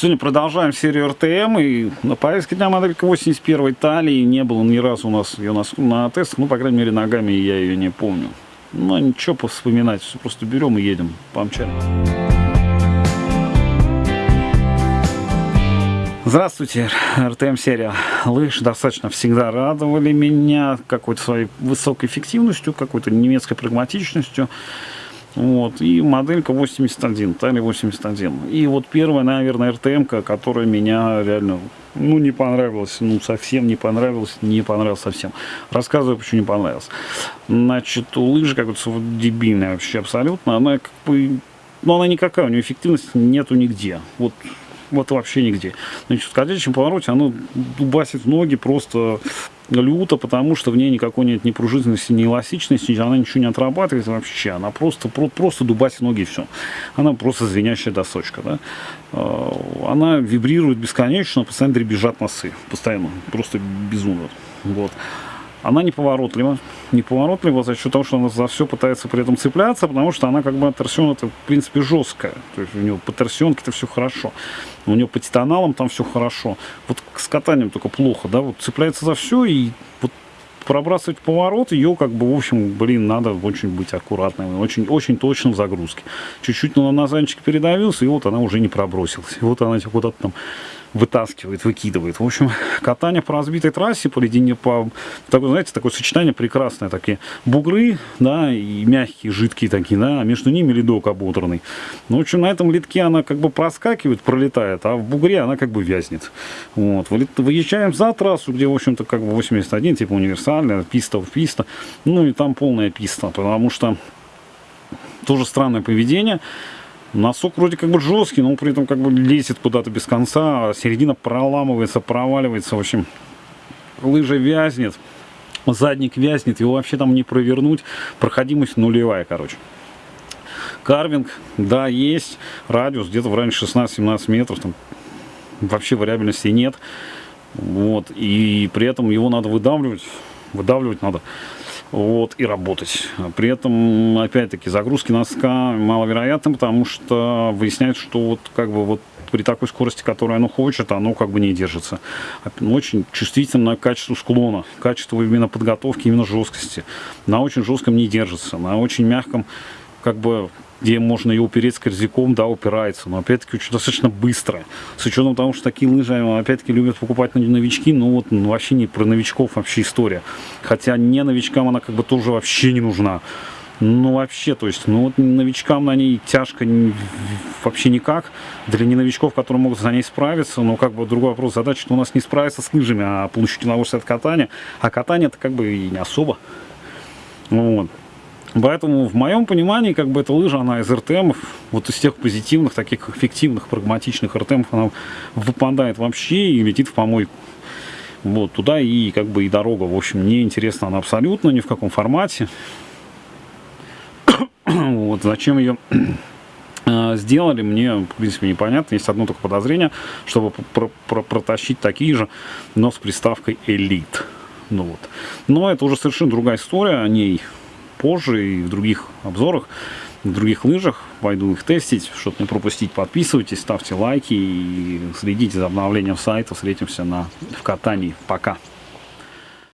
Сегодня продолжаем серию РТМ. И на повестке дня моделька 81 талии. Не было ни разу у нас ее на, на тестах. Ну, по крайней мере, ногами я ее не помню. Но ничего повспоминать. Все просто берем и едем. Помчали. Здравствуйте, РТМ серия лыж достаточно всегда радовали меня какой-то своей высокой эффективностью, какой-то немецкой прагматичностью. Вот, и моделька 81, Тали 81. И вот первая, наверное, РТМ, которая меня реально, ну, не понравилась, ну, совсем не понравилась, не понравилась совсем. Рассказываю, почему не понравилась. Значит, у лыжи какая-то дебильная вообще абсолютно, она как бы, ну, она никакая, у нее эффективности нету нигде. Вот вот вообще нигде. Значит, в скользящем повороте оно дубасит ноги просто люто, потому что в ней никакой нет ни пружинности, ни эластичности, она ничего не отрабатывает вообще, она просто, просто дубасит ноги и все. Она просто звенящая досочка, да. А, она вибрирует бесконечно, постоянно дребезжат носы, постоянно, просто безумно. Вот. Она неповоротлива, неповоротлива за счет того, что она за все пытается при этом цепляться, потому что она как бы торсион это в принципе жесткая. То есть у него по торсионке это все хорошо. У него по титаналам там все хорошо. Вот с катанием только плохо, да, вот цепляется за все и вот пробрасывать поворот, ее как бы, в общем, блин, надо очень быть аккуратным, очень, очень точно в загрузке. Чуть-чуть на назанчик передавился, и вот она уже не пробросилась. И вот она куда-то там вытаскивает, выкидывает. В общем, катание по разбитой трассе, по ледине, по, такое, знаете, такое сочетание прекрасное. Такие бугры, да, и мягкие, жидкие такие, да, а между ними ледок ободранный. Ну, в общем, на этом ледке она как бы проскакивает, пролетает, а в бугре она как бы вязнет. Вот. Выезжаем за трассу, где, в общем-то, как бы 81, типа универсальная, писта в писта. Ну, и там полная писта, потому что тоже странное поведение. Носок вроде как бы жесткий, но при этом как бы лезет куда-то без конца, а середина проламывается, проваливается, в общем, лыжа вязнет, задник вязнет, его вообще там не провернуть, проходимость нулевая, короче. Карвинг, да, есть, радиус где-то в районе 16-17 метров, там вообще вариабельности нет, вот, и при этом его надо выдавливать, выдавливать надо вот, и работать. При этом, опять-таки, загрузки носка маловероятны, потому что выясняется, что вот как бы вот при такой скорости, которую оно хочет, оно как бы не держится. Очень чувствительно к качеству склона, качеству именно подготовки, именно жесткости. На очень жестком не держится, на очень мягком как бы где можно ее упереть корзяком, да, упирается, но опять-таки очень достаточно быстро. С учетом того, что такие лыжи, опять-таки, любят покупать новички, ну вот ну, вообще не про новичков вообще история. Хотя не новичкам она как бы тоже вообще не нужна. Ну вообще, то есть, ну вот новичкам на ней тяжко вообще никак. Для не новичков, которые могут за ней справиться, но как бы другой вопрос, задача, что у нас не справиться с лыжами, а получить удовольствие от катания. А катание это как бы и не особо. Вот. Поэтому в моем понимании, как бы эта лыжа, она из РТМов, вот из тех позитивных, таких эффективных, прагматичных РТМов, она выпадает вообще и летит в помойку. Вот, туда и как бы и дорога, в общем, не интересна она абсолютно, ни в каком формате. вот, зачем ее э, сделали, мне, в принципе, непонятно. Есть одно только подозрение, чтобы про про протащить такие же, но с приставкой Elite. Ну вот. Но это уже совершенно другая история, о ней позже и в других обзорах, в других лыжах. Пойду их тестить. Чтобы не пропустить, подписывайтесь, ставьте лайки и следите за обновлением сайта. Встретимся на, в катании. Пока!